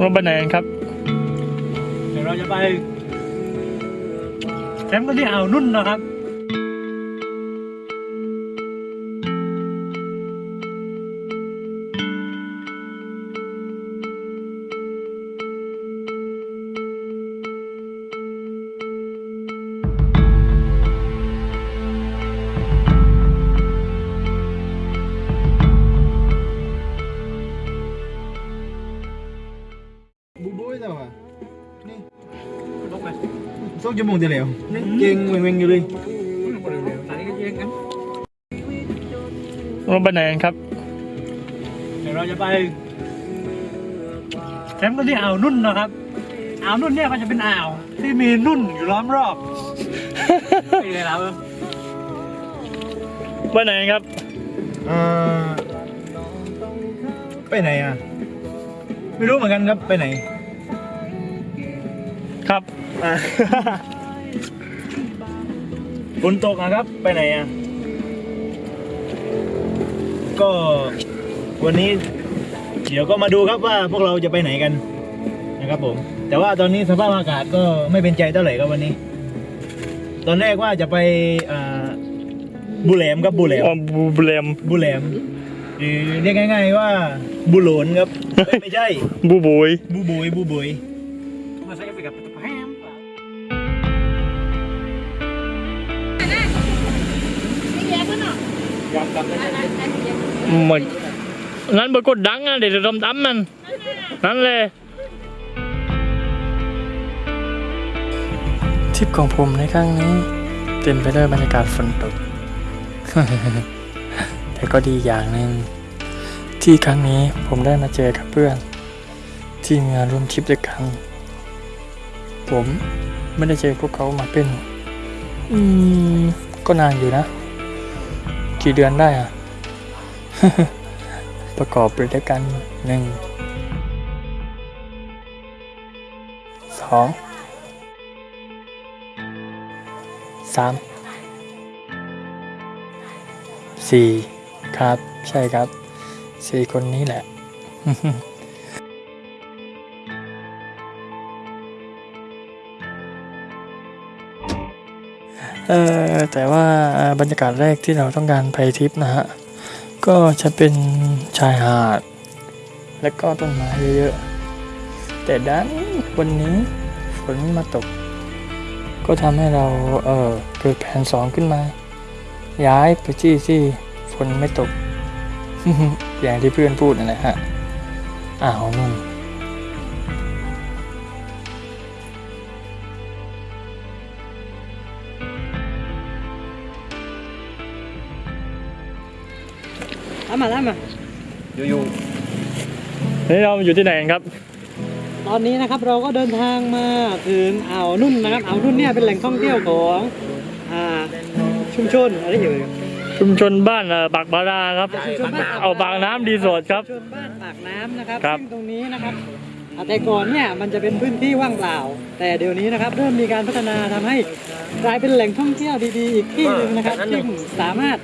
เราไปไหนกันครับ เดี๋ยวเราจะไปแคมป์กันที่อ่าวนุ่นนะครับ องชั่วโมงเดียวแล้วนี่เก่งเวงๆอยู่เลยตอนนี้ก็เย็นกันเราไปไหนกันครับ เดี๋ยวเราจะไปแคมป์กันที่อ่าวนุ่นนะครับอ่าวนุ่นเนี่ยมันจะเป็นอ่าว ที่มีนุ่นอยู่ล้อมรอบไปเลยแล้วไปไหนกันครับอ่าไปไหนอะ ไม่รู้เหมือนกันครับไปไหน ครับอ่า ฝนตกอะครับ ไปไหนอะ ก็วันนี้ เดี๋ยวก็มาดูครับว่าพวกเราจะไปไหนกันนะครับผม แต่ว่าตอนนี้สภาพอากาศก็ไม่เป็นใจเท่าไหร่ครับวันนี้ ตอนแรกว่าจะไปอ่าบุแหลมครับบุแหลมอ๋อบูเบลมบุแหลมหรือเรียกง่าย ๆ ว่าบุโหลนครับ ไม่ใช่ บูบุยบูบุยบูบุยมาใส่ไปกับ แฮมเหมือนนั้นเบอร์กดดังอะเดี๋ยวดำดำมันนั่นเลยทริปของผมในครั้งนี้ เต็มไปด้วยบรรยากาศฝนตก แต่ก็ดีอย่างหนึ่งที่ครั้งนี้ผมได้มาเจอกับเพื่อน ที่มาร่วมทริปด้วยกัน ผมไม่ได้เจอพวกเขามาเป็น อืม ก็นานอยู่นะ กี่เดือนได้อะประกอบไปด้วยกันหนึ่งสองสามสี่ครับ ใช่ครับสี่คนนี้แหละ เออแต่ว่าบรรยากาศแรกที่เราต้องการไปทริปนะฮะ ก็จะเป็นชายหาด และก็ต้นไม้เยอะๆ แต่ดันวันนี้ฝนมาตก ก็ทำให้เราเออเกิดแผนสองขึ้นมา ย้ายไปที่ที่ฝนไม่ตก อย่างที่เพื่อนพูดนั่นแหละฮะอ่าวนุ่น เอามาแล้วมาอยู่นี่เราอยู่ที่ไหนกันครับ ตอนนี้นะครับเราก็เดินทางมาถึงอ่าวนุ่นนะครับอ่าวนุ่นเนี่ยเป็นแหล่งท่องเที่ยวของอ่าชุมชนอะไรอยู่ชุมชนบ้านเอ่อปากบาราครับชุมชนบ้านเอาบางน้ำดีสดครับชุมชนบ้านปากน้ำนะครับครับซึ่งตรงนี้นะครับอ่าแต่ก่อนเนี่ยมันจะเป็นพื้นที่ว่างเปล่า แต่เดี๋ยวนี้นะครับเริ่มมีการพัฒนาทำให้กลายเป็นแหล่งท่องเที่ยวดีๆอีกที่หนึ่งนะครับซึ่งสามารถ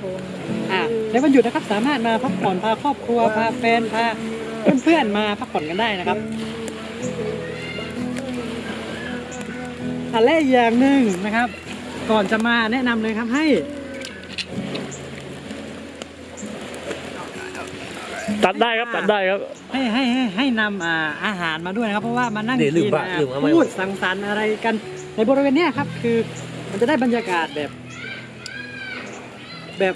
อ่า ในวันหยุดนะครับสามารถมาพักผ่อนพาครอบครัวพาแฟนพาเพื่อนๆมาพักผ่อนกันได้นะครับอันแรกอีกอย่างหนึ่งนะครับ ก่อนจะมาแนะนำเลยครับให้ตัดได้ครับตัดได้ครับ ให้ให้ให้ให้นำอ่าอาหารมาด้วยนะครับ เพราะว่ามานั่งเดี๋ยวลืกิมนบะอ่าลืมเอาไว้ พูดสังสรรค์อะไรกันในบริเวณเนี้ยครับ คือมันจะได้บรรยากาศแบบ แบบ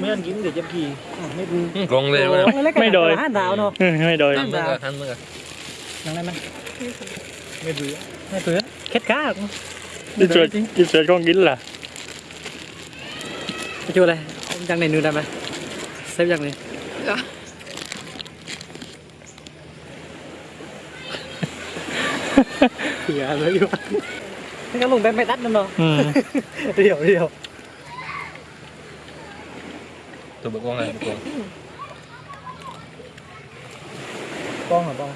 mấy anh kiếm được chấm gì còn liền mấy đồi ừ, mấy đồi năm đào năm năm mấy đứa. Mấy đứa. Khét cá không đi chơi đi chơi con gín là chưa đây. Răng này nửa đầm này xếp răng này. Dạ. Đấy à, quá วตัวบอกว่าไงบอกว่าป้องเหรอป้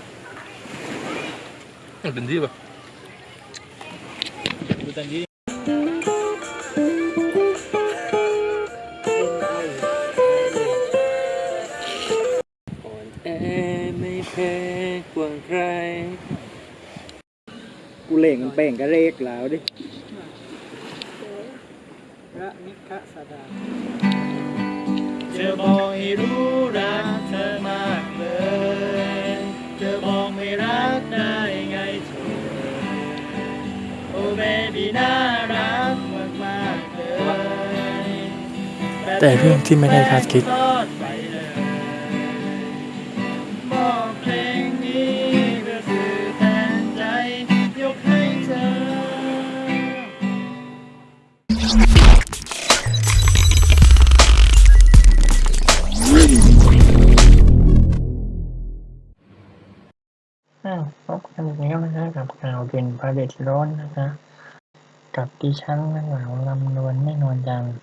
อ กูเล่งมันเป่งกระเรกแล้วดิพระนิคสดาเธอบอกให้รู้รักเธอมากเลย เธอบอกไม่รักได้ไงเธอโอ้เบบี้น่ารักมากมากๆเลย แต่เรื่องที่ไม่ได้คาดคิด นอีกแล้วนะคะกับข่าวเป็นประเด็นร้อนนะคะ กับดิฉันนักหลาวลำดวนไม่นอนจันทร์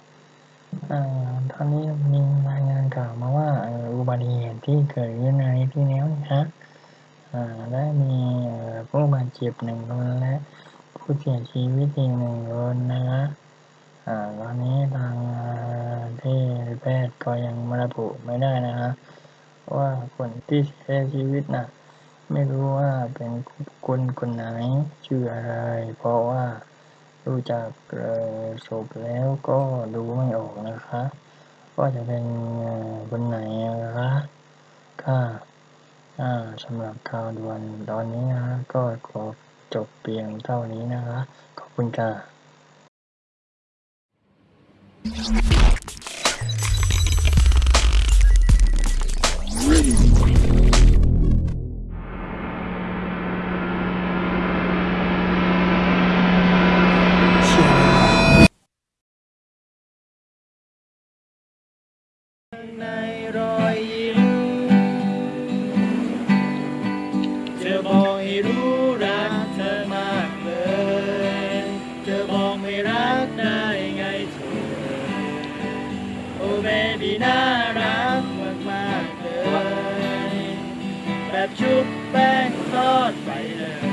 อ่าตอนนี้มีรายงานข่าวมาว่าอุบัติเหตุที่เกิดขึ้นในที่นี้นะคะได้มีผู้บาดเจ็บหนึ่งคนและผู้เสียชีวิตอีกหนึ่งคนนะคะอตอนนี้ทางที่แพทย์ก็ยังระบุไม่ได้นะคะว่าคนที่เสียชีวิตน่ะ ไม่รู้ว่าเป็นคนคนไหน ชื่ออะไร เพราะว่าดูจากศพแล้วก็ดูไม่ออกนะคะ ว่าจะเป็นคนไหนนะคะค่ะสำหรับข่าวด่วนตอนนี้นะก็ขอจบเพียงเท่านี้นะคะ ขอบคุณค่ะ แบบชุบแป้งทอดใส่เลย